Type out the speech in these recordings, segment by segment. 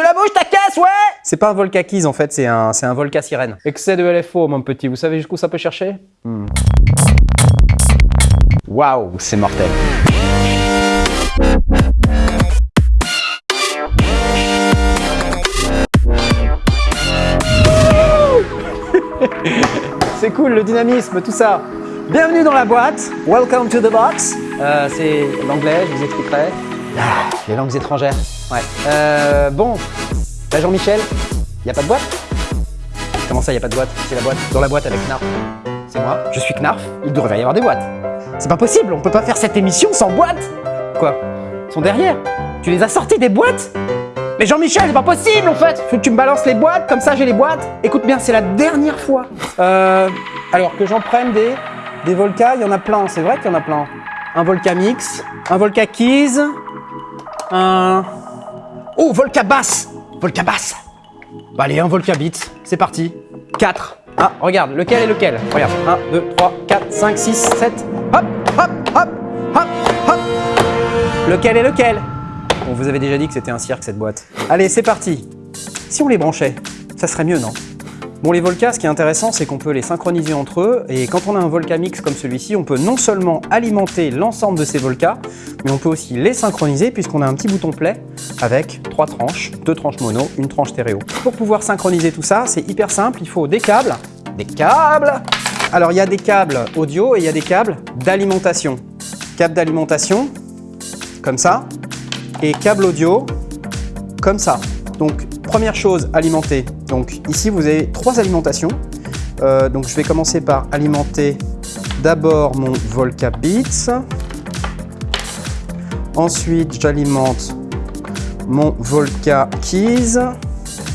Tu la bouges ta caisse, ouais C'est pas un Volca Keys en fait, c'est un, c'est un Volca Sirène. Excès de LFO, mon petit, vous savez jusqu'où ça peut chercher Hmm. Waouh, c'est mortel. c'est cool, le dynamisme, tout ça. Bienvenue dans la boîte. Welcome to the box. Euh, c'est l'anglais, je vous expliquerai. Ah, les langues étrangères. Ouais. Euh, bon, là Jean-Michel, il n'y a pas de boîte? Comment ça, n'y a pas de boîte? C'est la boîte. Dans la boîte avec Knarf. C'est moi, je suis Knarf, il devrait y avoir des boîtes. C'est pas possible, on peut pas faire cette émission sans boîte Quoi? Ils sont derrière Tu les as sortis des boîtes? Mais Jean-Michel, c'est pas possible en fait Faut que tu me balances les boîtes, comme ça j'ai les boîtes. Écoute bien, c'est la dernière fois. Euh, alors que j'en prenne des, des Volca, il y en a plein, c'est vrai qu'il y en a plein. Un Volca Mix, un Volca Keys, un... Oh, Volca Bass Volca Bass Bah allez, un Volca Beat, c'est parti. 4. Ah, regarde, lequel est lequel? Regarde, 1, 2, 3, 4, 5, 6, 7. Hop, hop, hop, hop, hop. Lequel est lequel? On vous avait déjà dit que c'était un cirque cette boîte. Allez, c'est parti Si on les branchait, ça serait mieux, non? Bon, les Volca, ce qui est intéressant, c'est qu'on peut les synchroniser entre eux. Et quand on a un Volca Mix comme celui-ci, on peut non seulement alimenter l'ensemble de ces Volca, mais on peut aussi les synchroniser puisqu'on a un petit bouton play avec trois tranches, deux tranches mono, une tranche stéréo. Pour pouvoir synchroniser tout ça, c'est hyper simple. Il faut des câbles. Des câbles Alors, il y a des câbles audio et il y a des câbles d'alimentation. Câble d'alimentation, comme ça et câble audio comme ça. Donc première chose, alimenter. Donc ici vous avez trois alimentations. Euh, donc je vais commencer par alimenter d'abord mon Volca Beats. Ensuite j'alimente mon Volca Keys.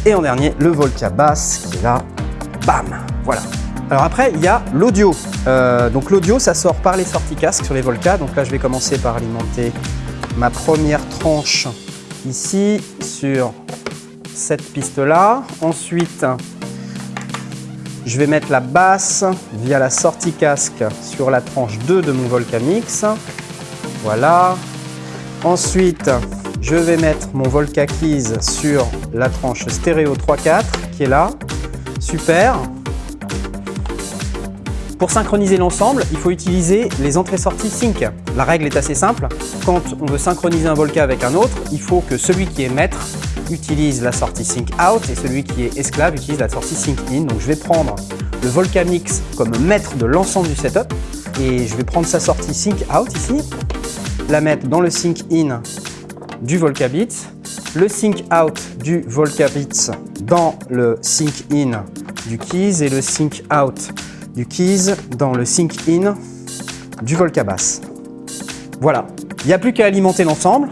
Et en dernier le Volca Bass qui est là. Bam Voilà. Alors après, il y a l'audio. Euh, donc l'audio, ça sort par les sorties casques sur les Volca. Donc là, je vais commencer par alimenter ma première tranche ici sur cette piste là. Ensuite, je vais mettre la basse via la sortie casque sur la tranche 2 de mon Volcamix. Voilà. Ensuite, je vais mettre mon Volca Keys sur la tranche stéréo 3-4 qui est là. Super. Pour synchroniser l'ensemble, il faut utiliser les entrées-sorties sync. La règle est assez simple. Quand on veut synchroniser un Volca avec un autre, il faut que celui qui est maître utilise la sortie sync out et celui qui est esclave utilise la sortie sync in. Donc je vais prendre le Volca Mix comme maître de l'ensemble du setup et je vais prendre sa sortie sync out ici, la mettre dans le sync in du Volca Beats, le sync out du Volca Beats dans le sync in du Keys et le sync out du Keys dans le Sync In du Volca Bass. Voilà, il n'y a plus qu'à alimenter l'ensemble.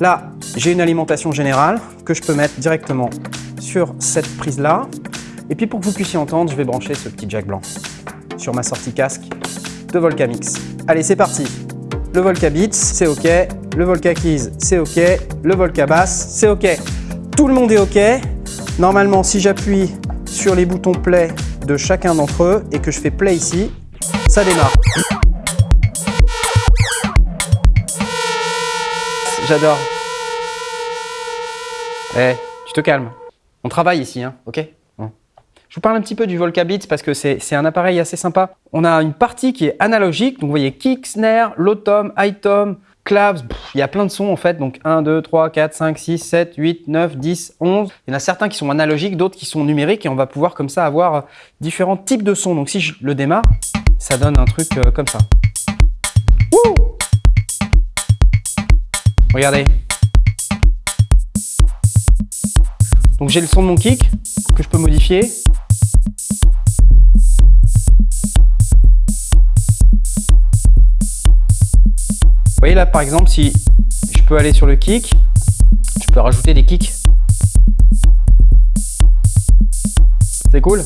Là, j'ai une alimentation générale que je peux mettre directement sur cette prise-là. Et puis pour que vous puissiez entendre, je vais brancher ce petit jack blanc sur ma sortie casque de Volca Mix. Allez, c'est parti Le Volca Beats, c'est OK. Le Volca Keys, c'est OK. Le Volca Bass, c'est OK. Tout le monde est OK. Normalement, si j'appuie sur les boutons play de chacun d'entre eux et que je fais play ici, ça démarre. J'adore. Eh, tu te calmes. On travaille ici, hein, ok? Je vous parle un petit peu du Volca Beats parce que c'est un appareil assez sympa. On a une partie qui est analogique, donc vous voyez kick, snare, low tom, high tom, il y a plein de sons en fait, donc 1, 2, 3, 4, 5, 6, 7, 8, 9, 10, 11. Il y en a certains qui sont analogiques, d'autres qui sont numériques et on va pouvoir comme ça avoir différents types de sons. Donc si je le démarre, ça donne un truc euh, comme ça. Wouh Regardez. Donc j'ai le son de mon kick que je peux modifier. Vous voyez là par exemple si je peux aller sur le kick, je peux rajouter des kicks. C'est cool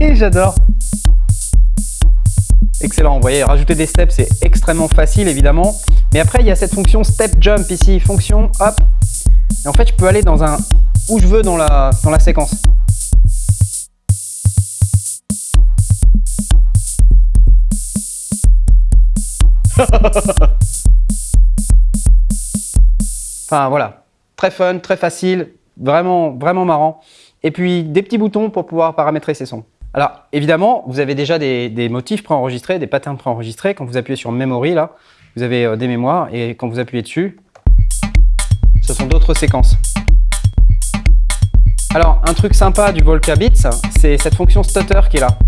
J'adore Excellent, vous voyez, rajouter des steps c'est extrêmement facile évidemment. Mais après il y a cette fonction step jump ici, fonction hop. Et en fait je peux aller dans un où je veux dans la, dans la séquence. Enfin voilà, très fun, très facile, vraiment, vraiment marrant. Et puis des petits boutons pour pouvoir paramétrer ces sons. Alors évidemment, vous avez déjà des, motifs préenregistrés, des patterns préenregistrés. Quand vous appuyez sur Memory, là, vous avez euh, des mémoires et quand vous appuyez dessus, ce sont d'autres séquences. Alors, un truc sympa du Volca Beats, c'est cette fonction stutter qui est là.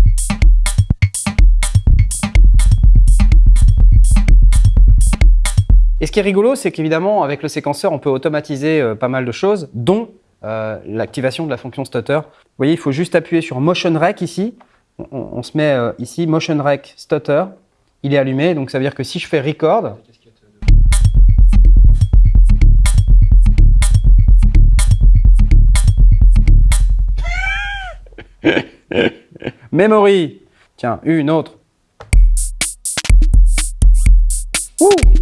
Et ce qui est rigolo, c'est qu'évidemment, avec le séquenceur, on peut automatiser euh, pas mal de choses, dont euh, l'activation de la fonction stutter. Vous voyez, il faut juste appuyer sur Motion Rec ici. On, se met euh, ici, Motion Rec Stutter. Il est allumé, donc ça veut dire que si je fais Record, Memory. Tiens, une autre. Ouh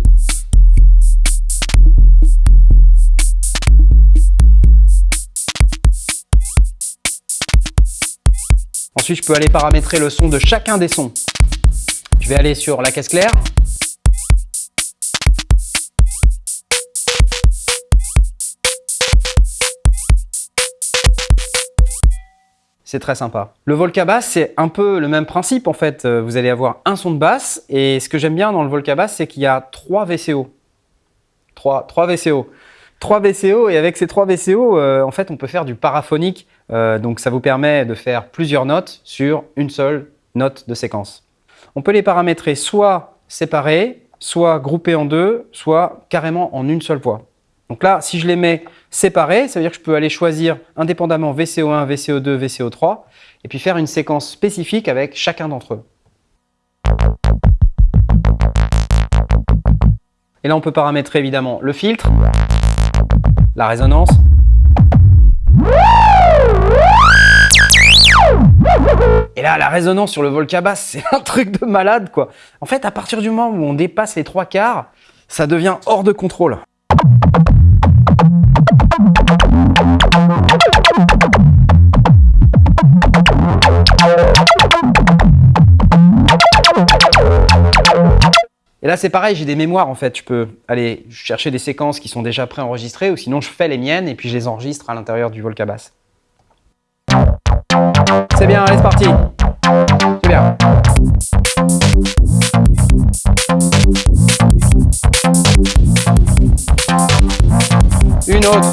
Je peux aller paramétrer le son de chacun des sons. Je vais aller sur la caisse claire. C'est très sympa. Le Volca Bass, c'est un peu le même principe en fait. Euh, vous allez avoir un son de basse et ce que j'aime bien dans le Volca Bass, c'est qu'il y a trois VCO. Trois, trois VCO. Trois VCO et avec ces trois VCO, euh, en fait, on peut faire du paraphonique euh, donc ça vous permet de faire plusieurs notes sur une seule note de séquence. On peut les paramétrer soit séparés, soit groupés en deux, soit carrément en une seule voix. Donc là, si je les mets séparés, ça veut dire que je peux aller choisir indépendamment VCO1, VCO2, VCO3 et puis faire une séquence spécifique avec chacun d'entre eux. Et là, on peut paramétrer évidemment le filtre, la résonance, Et là, la résonance sur le Volca Bass, c'est un truc de malade, quoi. En fait, à partir du moment où on dépasse les trois quarts, ça devient hors de contrôle. Et là, c'est pareil, j'ai des mémoires en fait. Je peux aller chercher des séquences qui sont déjà préenregistrées ou sinon je fais les miennes et puis je les enregistre à l'intérieur du Volca Bass. C'est bien, allez, c'est parti. C'est bien. Une autre.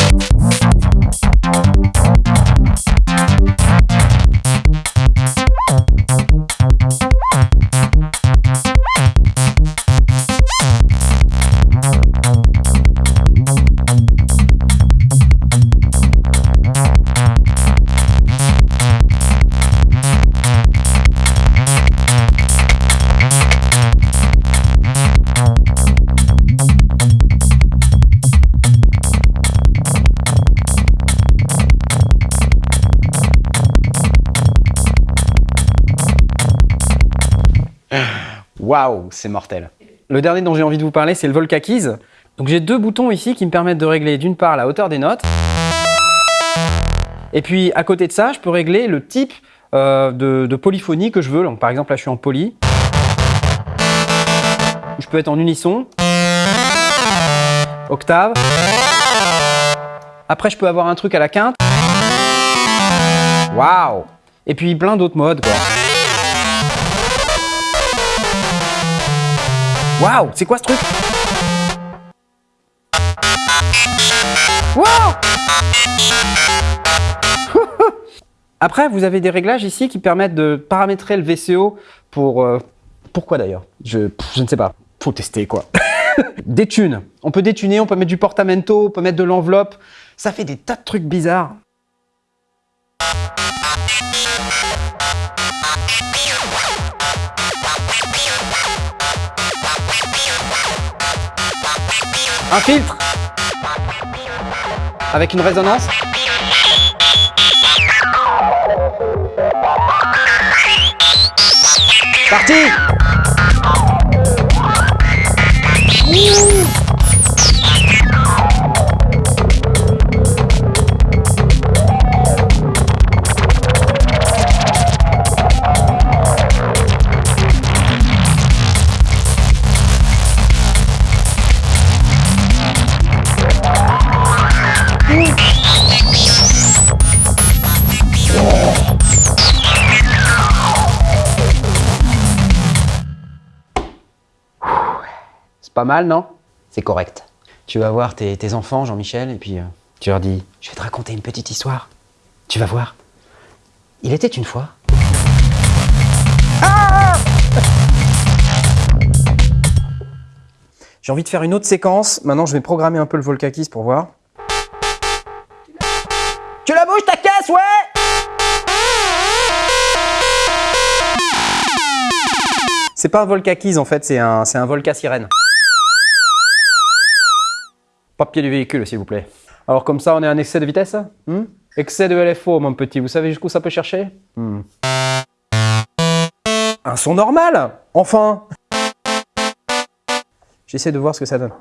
Waouh, c'est mortel. Le dernier dont j'ai envie de vous parler, c'est le Volca Keys. Donc j'ai deux boutons ici qui me permettent de régler d'une part la hauteur des notes. Et puis à côté de ça, je peux régler le type euh, de, polyphonie que je veux. Donc, par exemple, là je suis en poly. Je peux être en unisson. Octave. Après, je peux avoir un truc à la quinte. Waouh Et puis plein d'autres modes. Quoi. Waouh, c'est quoi ce truc? Waouh Après, vous avez des réglages ici qui permettent de paramétrer le VCO pour... Euh, pourquoi d'ailleurs? Je, je ne sais pas. Faut tester quoi. des. On peut détuner, on peut mettre du portamento, on peut mettre de l'enveloppe. Ça fait des tas de trucs bizarres. Un filtre Avec une résonance. Parti Pas mal, non? C'est correct. Tu vas voir tes, tes enfants, Jean-Michel, et puis euh, tu leur dis « Je vais te raconter une petite histoire. Tu vas voir. Il était une fois... Ah J'ai envie de faire une autre séquence. Maintenant, je vais programmer un peu le Volcakis pour voir. Tu la bouges ta caisse, ouais C'est pas un Volcakis en fait, c'est un, c'est un Volca sirène. Papier du véhicule, s'il vous plaît. Alors comme ça, on est en excès de vitesse hmm Excès de LFO, mon petit. Vous savez jusqu'où ça peut chercher? Hmm. Un son normal Enfin J'essaie de voir ce que ça donne.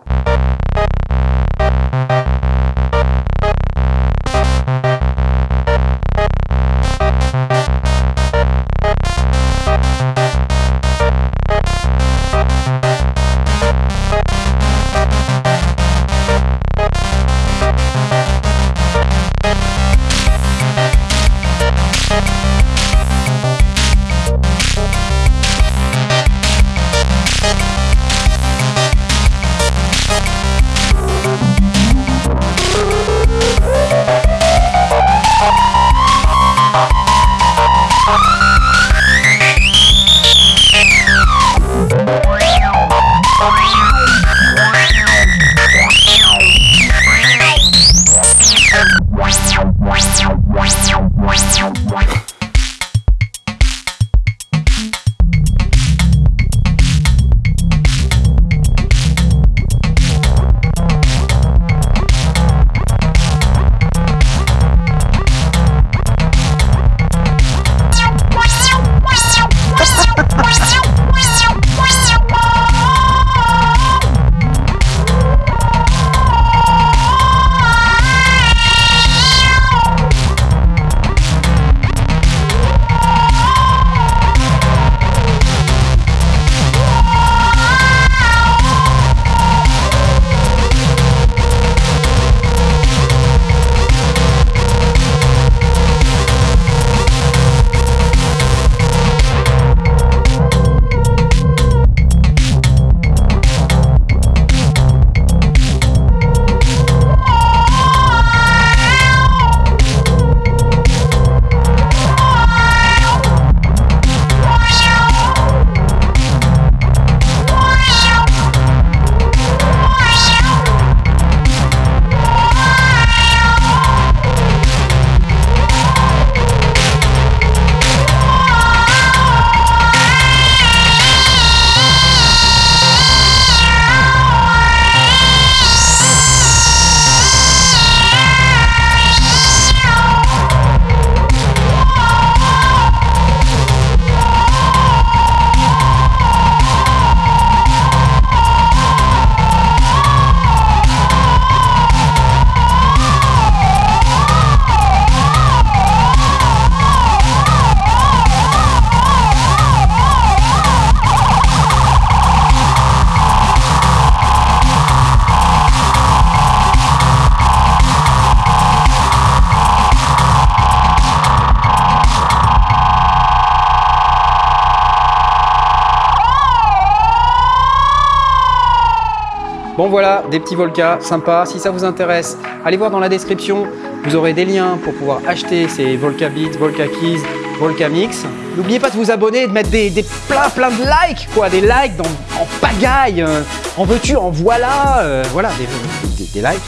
Bon voilà, des petits Volca sympas. Si ça vous intéresse, allez voir dans la description. Vous aurez des liens pour pouvoir acheter ces Volca Beats, Volca Keys, Volca Mix. N'oubliez pas de vous abonner, de mettre des, plein plein de likes, quoi, des likes en pagaille. Euh, en veux-tu, en voilà, euh, voilà, des, des, likes.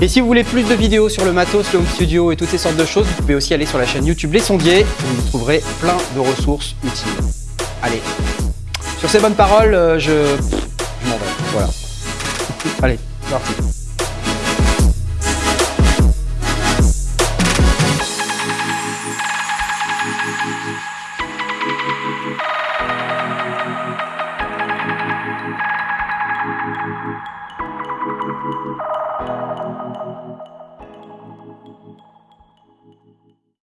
Et si vous voulez plus de vidéos sur le matos, le home studio et toutes ces sortes de choses, vous pouvez aussi aller sur la chaîne YouTube Les Sondiers, où vous trouverez plein de ressources utiles. Allez, sur ces bonnes paroles, euh, je, Allez, parti.